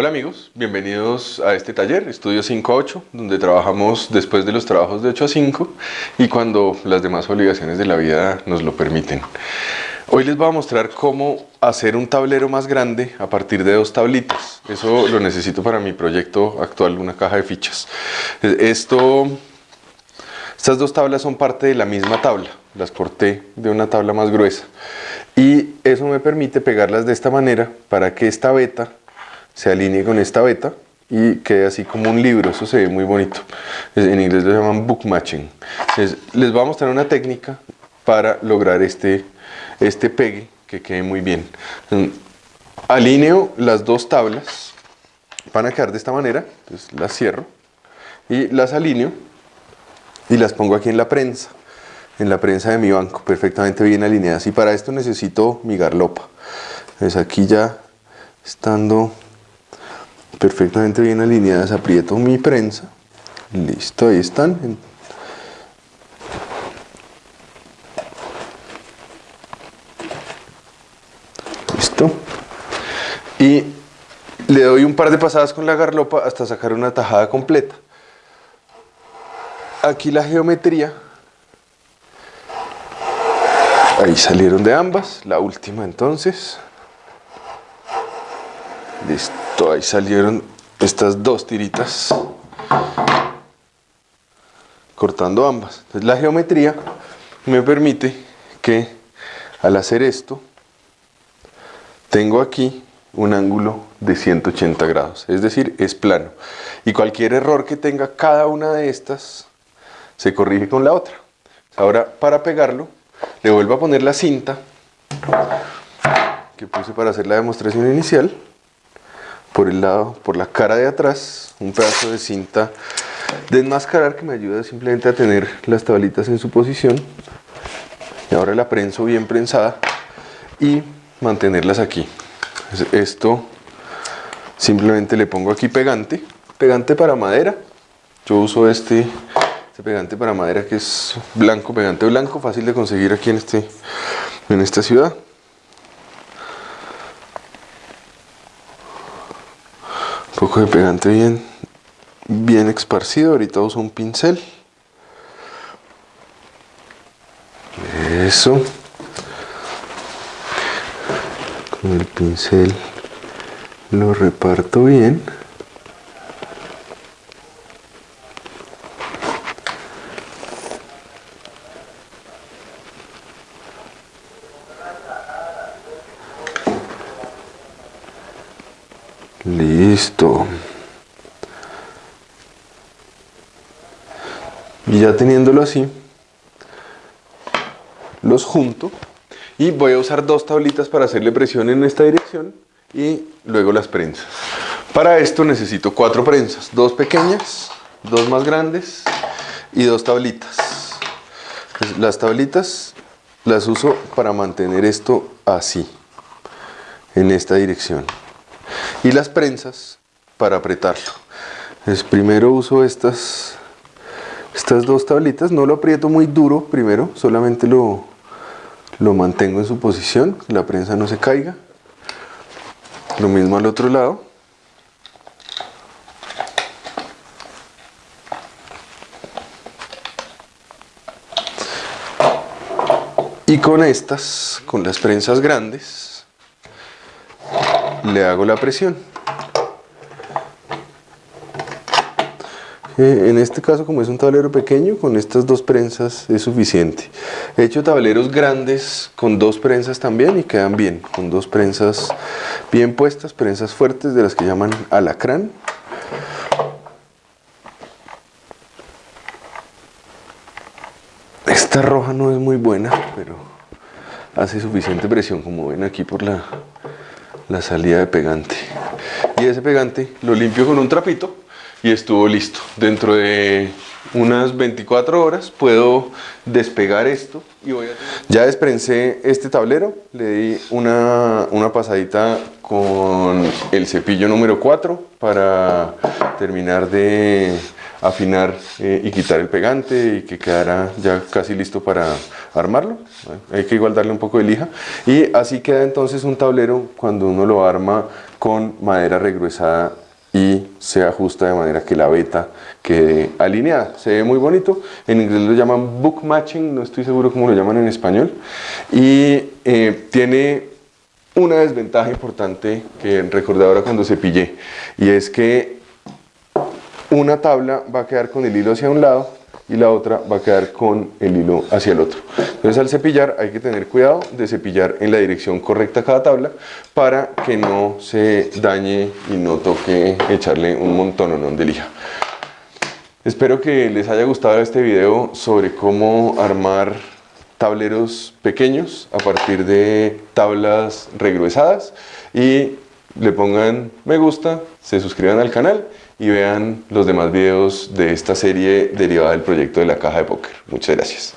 Hola amigos, bienvenidos a este taller, Estudio 5 a 8, donde trabajamos después de los trabajos de 8 a 5 y cuando las demás obligaciones de la vida nos lo permiten. Hoy les voy a mostrar cómo hacer un tablero más grande a partir de dos tablitas. Eso lo necesito para mi proyecto actual, una caja de fichas. Esto, estas dos tablas son parte de la misma tabla, las corté de una tabla más gruesa. Y eso me permite pegarlas de esta manera para que esta beta se alinee con esta beta y quede así como un libro, eso se ve muy bonito. En inglés lo llaman book matching. les voy a mostrar una técnica para lograr este, este pegue que quede muy bien. Alineo las dos tablas, van a quedar de esta manera, entonces las cierro y las alineo y las pongo aquí en la prensa, en la prensa de mi banco, perfectamente bien alineadas. Y para esto necesito mi garlopa. Entonces aquí ya estando perfectamente bien alineadas, aprieto mi prensa, listo, ahí están. Listo. Y le doy un par de pasadas con la garlopa hasta sacar una tajada completa. Aquí la geometría, ahí salieron de ambas, la última entonces. Listo ahí salieron estas dos tiritas cortando ambas. Entonces la geometría me permite que al hacer esto tengo aquí un ángulo de 180 grados, es decir, es plano. Y cualquier error que tenga cada una de estas se corrige con la otra. Ahora para pegarlo le vuelvo a poner la cinta que puse para hacer la demostración inicial por el lado, por la cara de atrás, un pedazo de cinta de enmascarar que me ayuda simplemente a tener las tablitas en su posición. Y ahora la prenso bien prensada y mantenerlas aquí. Esto simplemente le pongo aquí pegante, pegante para madera. Yo uso este, este pegante para madera que es blanco, pegante blanco, fácil de conseguir aquí en, este, en esta ciudad. De pegante bien, bien esparcido. Ahorita uso un pincel. Eso. Con el pincel lo reparto bien. Listo. Y ya teniéndolo así, los junto y voy a usar dos tablitas para hacerle presión en esta dirección y luego las prensas. Para esto necesito cuatro prensas, dos pequeñas, dos más grandes y dos tablitas. Las tablitas las uso para mantener esto así, en esta dirección y las prensas para apretarlo. Primero uso estas, estas dos tablitas, no lo aprieto muy duro primero, solamente lo, lo mantengo en su posición, la prensa no se caiga. Lo mismo al otro lado. Y con estas, con las prensas grandes, le hago la presión. En este caso, como es un tablero pequeño, con estas dos prensas es suficiente. He hecho tableros grandes con dos prensas también y quedan bien, con dos prensas bien puestas, prensas fuertes de las que llaman alacrán. Esta roja no es muy buena, pero hace suficiente presión, como ven aquí por la, la salida de pegante. Y ese pegante lo limpio con un trapito y estuvo listo. Dentro de unas 24 horas puedo despegar esto y voy a... Ya desprensé este tablero, le di una, una pasadita con el cepillo número 4 para terminar de afinar eh, y quitar el pegante y que quedara ya casi listo para armarlo. Hay que igual darle un poco de lija. Y así queda entonces un tablero cuando uno lo arma con madera regruesada y se ajusta de manera que la beta quede alineada. Se ve muy bonito, en inglés lo llaman book matching, no estoy seguro cómo lo llaman en español. Y eh, tiene una desventaja importante que recordé ahora cuando cepillé y es que una tabla va a quedar con el hilo hacia un lado y la otra va a quedar con el hilo hacia el otro. Entonces al cepillar hay que tener cuidado de cepillar en la dirección correcta cada tabla para que no se dañe y no toque echarle un montón de lija. Espero que les haya gustado este video sobre cómo armar tableros pequeños a partir de tablas regruesadas y le pongan me gusta, se suscriban al canal y vean los demás videos de esta serie derivada del proyecto de la caja de póker. Muchas gracias.